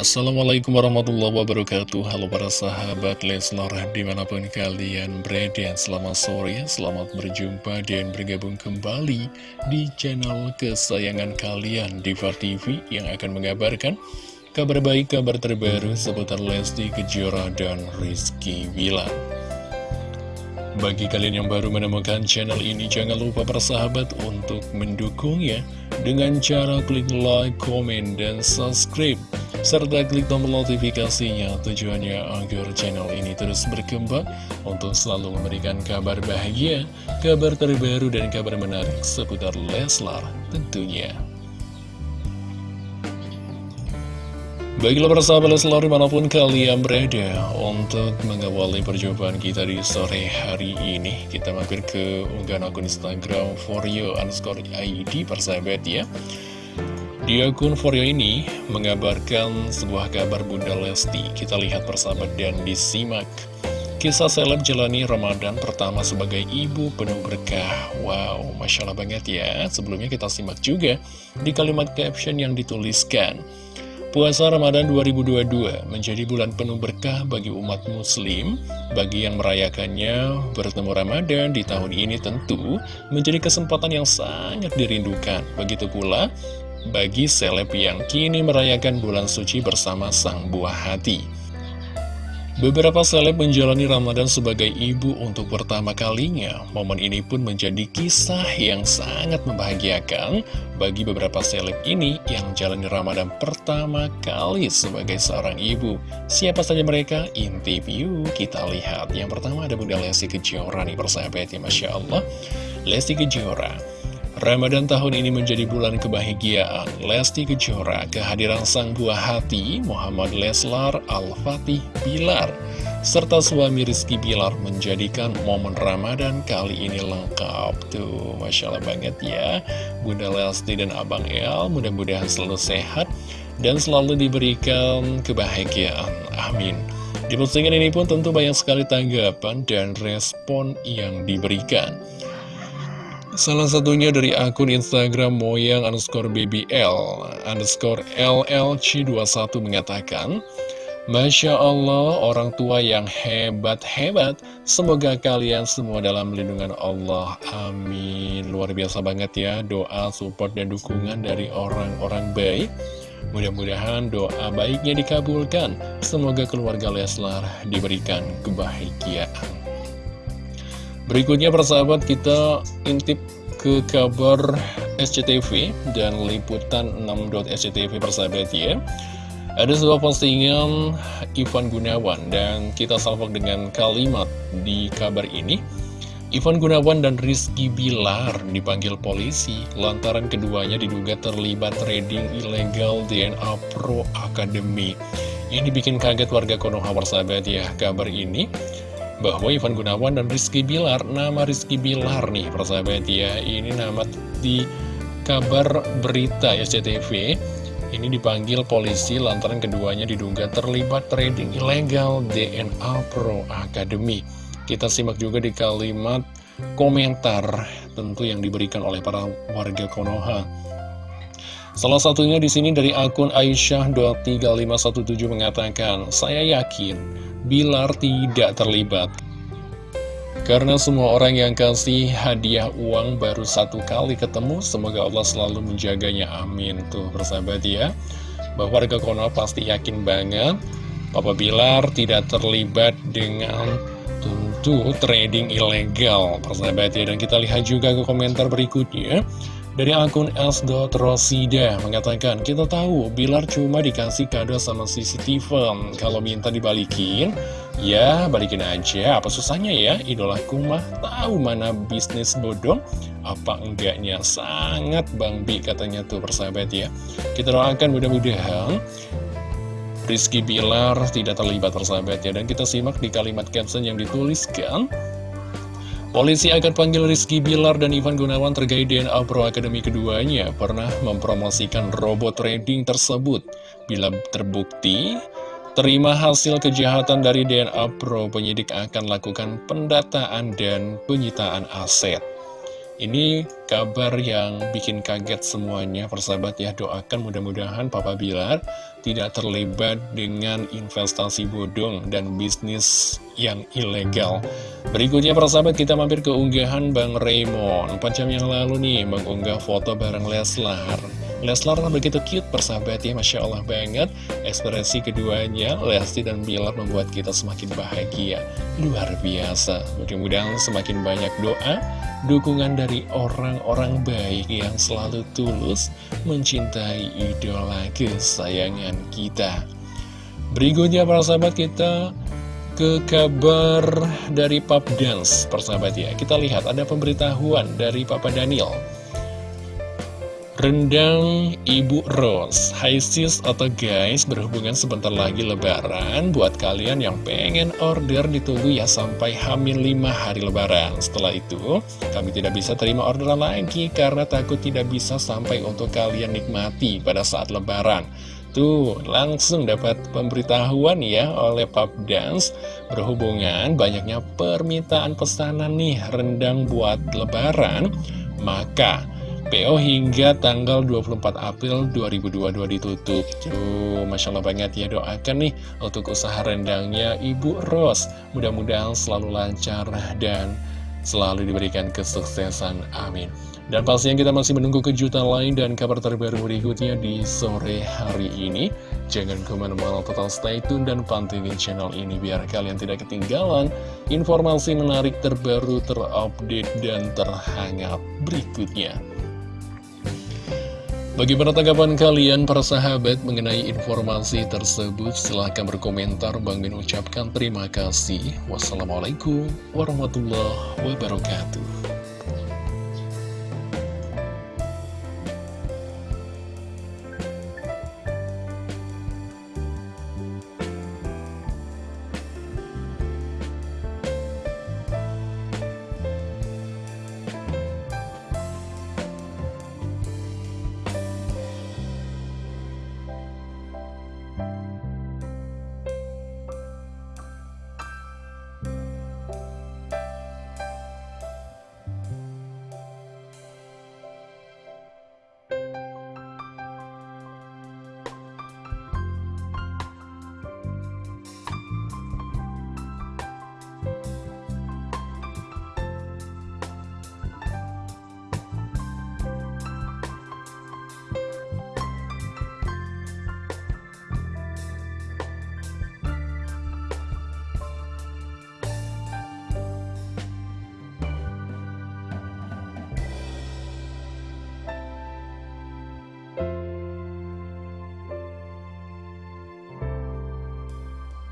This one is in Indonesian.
Assalamualaikum warahmatullahi wabarakatuh. Halo para sahabat Leslar Di mana pun kalian berada Selamat sore, selamat berjumpa Dan bergabung kembali Di channel kesayangan kalian Diva TV yang akan mengabarkan Kabar baik, kabar terbaru Seputar Lesti Kejora dan Rizky Wilan bagi kalian yang baru menemukan channel ini, jangan lupa persahabat untuk mendukungnya dengan cara klik like, komen, dan subscribe serta klik tombol notifikasinya tujuannya agar channel ini terus berkembang untuk selalu memberikan kabar bahagia, kabar terbaru dan kabar menarik seputar Leslar tentunya. Baiklah persahabat Leslar di mana pun kalian berada Untuk mengawali perjumpaan kita di sore hari ini Kita mampir ke unggahan akun Instagram For You underscore ID persahabat ya di akun Foryo ini mengabarkan sebuah kabar Bunda Lesti. Kita lihat persahabat dan disimak. Kisah seleb jalani Ramadan pertama sebagai ibu penuh berkah. Wow, Masya Allah banget ya. Sebelumnya kita simak juga di kalimat caption yang dituliskan. Puasa Ramadan 2022 menjadi bulan penuh berkah bagi umat muslim. Bagi yang merayakannya bertemu Ramadan di tahun ini tentu menjadi kesempatan yang sangat dirindukan. Begitu pula bagi seleb yang kini merayakan bulan suci bersama sang buah hati. Beberapa seleb menjalani Ramadan sebagai ibu untuk pertama kalinya. Momen ini pun menjadi kisah yang sangat membahagiakan bagi beberapa seleb ini yang jalani Ramadan pertama kali sebagai seorang ibu. Siapa saja mereka? Inti view kita lihat. Yang pertama ada Bunda Lesti Kejora nih persahabat ya Masya Allah. Lesti Kejora Ramadan tahun ini menjadi bulan kebahagiaan. Lesti Kejora, kehadiran sang buah hati Muhammad Leslar Al-Fatih Bilar serta suami Rizky Bilar menjadikan momen Ramadan kali ini lengkap. Tuh Masya Allah banget ya. Bunda Lesti dan Abang El mudah-mudahan selalu sehat dan selalu diberikan kebahagiaan. Amin. Di postingan ini pun tentu banyak sekali tanggapan dan respon yang diberikan Salah satunya dari akun Instagram moyang underscore BBL underscore LLC21 mengatakan Masya Allah, orang tua yang hebat-hebat. Semoga kalian semua dalam lindungan Allah. Amin. Luar biasa banget ya, doa, support, dan dukungan dari orang-orang baik. Mudah-mudahan doa baiknya dikabulkan. Semoga keluarga Leslar diberikan kebahagiaan. Berikutnya persahabat kita intip ke kabar SCTV dan liputan 6.sctv persahabat ya. Ada sebuah postingan Ivan Gunawan dan kita salvok dengan kalimat di kabar ini. Ivan Gunawan dan Rizky Bilar dipanggil polisi lantaran keduanya diduga terlibat trading ilegal DNA Pro Academy. Ini bikin kaget warga Konoha persahabat ya kabar ini bahwa Ivan Gunawan dan Rizky Bilar, nama Rizky Bilar nih persahabat ya, ini nama di kabar berita SCTV, ini dipanggil polisi lantaran keduanya diduga terlibat trading ilegal DNA Pro Academy. Kita simak juga di kalimat komentar tentu yang diberikan oleh para warga Konoha. Salah satunya di sini dari akun Aisyah23517 mengatakan, Saya yakin Bilar tidak terlibat. Karena semua orang yang kasih hadiah uang baru satu kali ketemu, semoga Allah selalu menjaganya. Amin. Tuh, bersahabat ya. Bahwa warga Konoha pasti yakin banget Papa Bilar tidak terlibat dengan tentu trading ilegal, persahabat ya. Dan kita lihat juga ke komentar berikutnya. Dari akun S.Rosida mengatakan, kita tahu Bilar cuma dikasih kado sama si Steven. Kalau minta dibalikin, ya balikin aja. Apa susahnya ya? Idolaku mah tahu mana bisnis bodong, apa enggaknya. Sangat Bang Bi katanya tuh persahabat ya. Kita doakan mudah-mudahan Rizky Bilar tidak terlibat persahabat ya. Dan kita simak di kalimat caption yang dituliskan. Polisi akan panggil Rizky Bilar dan Ivan Gunawan terkait DNA Pro Academy keduanya pernah mempromosikan robot trading tersebut. Bila terbukti, terima hasil kejahatan dari DNA Pro, penyidik akan lakukan pendataan dan penyitaan aset. Ini kabar yang bikin kaget semuanya, persahabat ya, doakan mudah-mudahan Papa Bilar tidak terlibat dengan investasi bodong dan bisnis yang ilegal. Berikutnya para sahabat kita mampir ke unggahan Bang Raymond 4 jam yang lalu nih mengunggah foto bareng Leslar Leslar begitu cute persahabat ya Masya Allah banget. Ekspresi keduanya Lesti dan Bilar membuat kita semakin bahagia. Luar biasa. Mudah-mudahan semakin banyak doa Dukungan dari orang-orang baik yang selalu tulus Mencintai idola kesayangan kita. Berikutnya para sahabat kita ke kabar dari Pap Dance persahabat ya. Kita lihat ada pemberitahuan dari Papa Daniel Rendang Ibu Rose. Hai sis atau guys berhubungan sebentar lagi lebaran. Buat kalian yang pengen order ditunggu ya sampai hamil 5 hari lebaran. Setelah itu kami tidak bisa terima orderan lagi Karena takut tidak bisa sampai untuk kalian nikmati pada saat lebaran. Tuh langsung dapat pemberitahuan ya oleh Pub Dance. Berhubungan banyaknya permintaan pesanan nih rendang buat lebaran. Maka PO hingga tanggal 24 April 2022 ditutup Tuh, Masya Allah banget ya doakan nih untuk usaha rendangnya Ibu Ros Mudah-mudahan selalu lancar dan selalu diberikan kesuksesan Amin dan pastinya kita masih menunggu kejutan lain dan kabar terbaru berikutnya di sore hari ini. Jangan ke mana-mana total stay tune dan pantengin channel ini biar kalian tidak ketinggalan informasi menarik terbaru, terupdate, dan terhangat berikutnya. Bagaimana tanggapan kalian para sahabat mengenai informasi tersebut? Silahkan berkomentar. Bang Min ucapkan terima kasih. Wassalamualaikum warahmatullahi wabarakatuh.